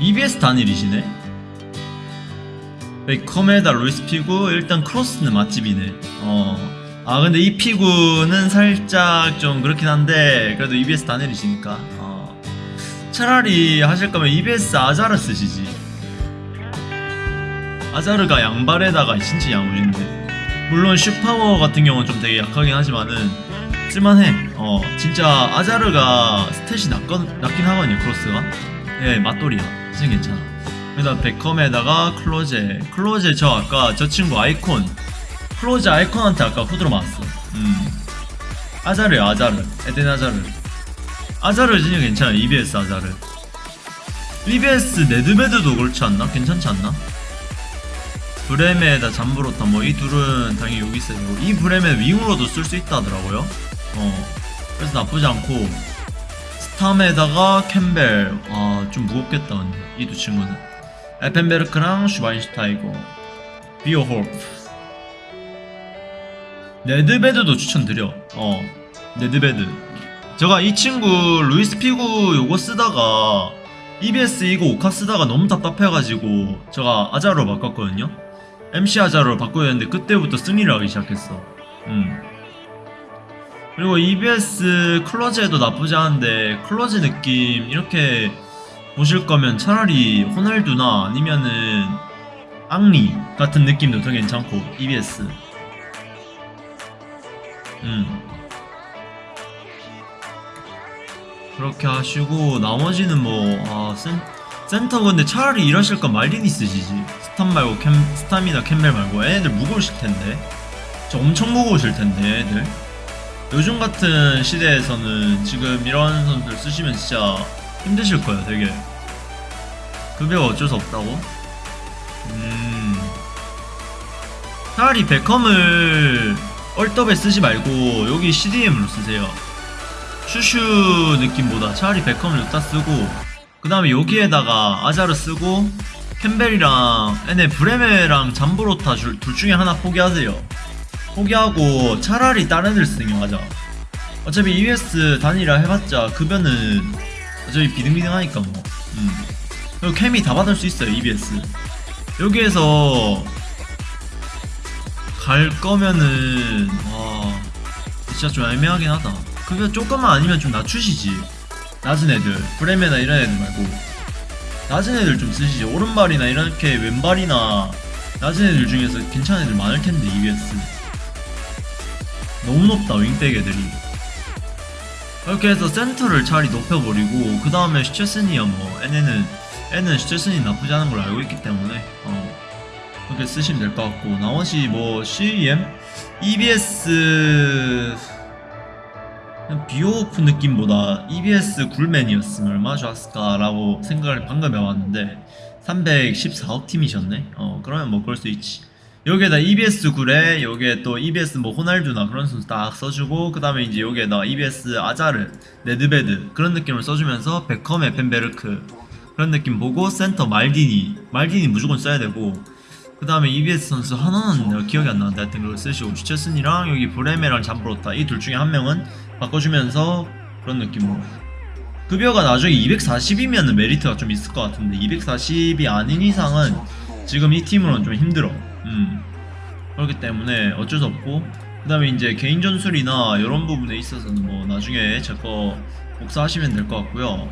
EBS 단일이시네. 베컴에다 루이스 피구 일단 크로스는 맛집이네. 어. 아 근데 이 피구는 살짝 좀 그렇긴 한데 그래도 EBS 단일이시니까. 어. 차라리 하실 거면 EBS 아자르 쓰시지. 아자르가 양발에다가 진짜 야무진데. 물론 슛파워 같은 경우는 좀 되게 약하긴 하지만은 쓸만해. 어 진짜 아자르가 스탯이 낮건, 낮긴 하거든요 크로스가. 예 맞돌이야 진짜 괜찮아. 그다음 베컴에다가 클로제 클로제 저 아까 저 친구 아이콘 클로제 아이콘한테 아까 후드로 맞았어. 음. 아자르야 아자르. 에덴 아자르. 아자르 진짜 괜찮아 EBS 아자르. EBS 네드베드도 그렇지 않나? 괜찮지 않나? 브레메에다 잠브로타 뭐 이 둘은 당연히 여기 있어요 이 브레메 윙으로도 쓸 수 있다 하더라고요. 어. 그래서 나쁘지 않고. 스탐에다가 캠벨. 아 좀 무겁겠다 근데 이두 친구는. 에펜베르크랑 슈바인슈타이거 비오홀프. 네드베드도 추천드려. 어 네드베드. 제가 이 친구 루이스 피구 요거 쓰다가 EBS 이거 5카 쓰다가 너무 답답해가지고 제가 아자르로 바꿨거든요. MC 아자르로 바꿔야 했는데 그때부터 승리를 하기 시작했어. 음. 그리고 EBS 클로제도 나쁘지 않은데 클로제 느낌 이렇게 보실 거면 차라리 호날두나 아니면은 앙리 같은 느낌도 더 괜찮고 EBS 음. 그렇게 하시고 나머지는 뭐 아, 센, 센터 근데 차라리 일하실 건 말디니 쓰시지. 스탑 말고 캠, 스탐이나 캠벨 말고 애들 무거우실 텐데. 저 엄청 무거우실 텐데 애들. 요즘 같은 시대에서는 지금 이런 선수들 쓰시면 진짜 힘드실 거예요 되게. 급여가 어쩔 수 없다고? 음. 차라리 베컴을 얼더에 쓰지 말고 여기 CDM으로 쓰세요. 슈슈 느낌보다 차라리 베컴을 여기다 쓰고 그 다음에 여기에다가 아자르 쓰고 캠벨이랑 얘네 브레메랑 잠브로타 줄- 둘 중에 하나 포기하세요. 포기하고 차라리 다른 애들 쓰는 게 맞아. 어차피 EBS 단위라 해봤자 급여는 어차피 비등비등하니까 뭐. 음. 그리고 캠이 다 받을 수 있어요 EBS 여기에서 갈 거면은 와 진짜 좀 애매하긴 하다. 급여 조금만 아니면 좀 낮추시지. 낮은 애들 브레메나 이런 애들 말고. 낮은 애들 좀 쓰시지. 오른발이나 이렇게 왼발이나 낮은 애들 중에서 괜찮은 애들 많을 텐데 EBS 너무 높다 윙백 애들이 이렇게 해서 센터를 차라리 높여버리고 그 다음에 슈체스니야 뭐. 얘네는 얘는 슈체스니 나쁘지 않은 걸 알고 있기 때문에 어. 그렇게 쓰시면 될 것 같고. 나머지 뭐 CEM, EBS 그냥 비오프 느낌보다 EBS 굴맨이었으면 얼마나 좋았을까라고 생각을 방금 해봤는데 314억 팀이셨네? 어 그러면 뭐 그럴 수 있지 여기에다 EBS 굴에 여기에 또 EBS 뭐 호날두나 그런 선수 딱 써주고 그 다음에 이제 여기에다 EBS 아자르 네드베드 그런 느낌을 써주면서 베컴의 펜베르크 그런 느낌 보고 센터 말디니 말디니 무조건 써야 되고 그 다음에 EBS 선수 하나는 내가 기억이 안 나는데 하여튼 그걸 쓰시고 슈체슨이랑 여기 브레메랑 잠브로타 이 둘 중에 한 명은 바꿔주면서 그런 느낌으로 급여가 나중에 240이면 메리트가 좀 있을 것 같은데 240이 아닌 이상은 지금 이 팀으로는 좀 힘들어 음. 그렇기 때문에 어쩔 수 없고 그 다음에 이제 개인 전술이나 이런 부분에 있어서는 뭐 나중에 제 거 복사하시면 될 것 같고요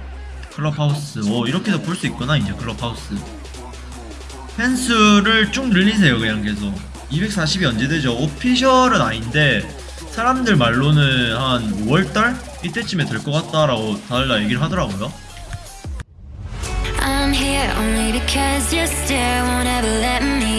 클럽하우스 오 이렇게도 볼 수 있구나 이제 클럽하우스 펜스를 쭉 늘리세요 그냥 계속 240이 언제 되죠? 오피셜은 아닌데 사람들 말로는 한 5월달? 이때쯤에 될 것 같다라고 다들 다 얘기를 하더라고요 I'm here only because your stare won't ever let me.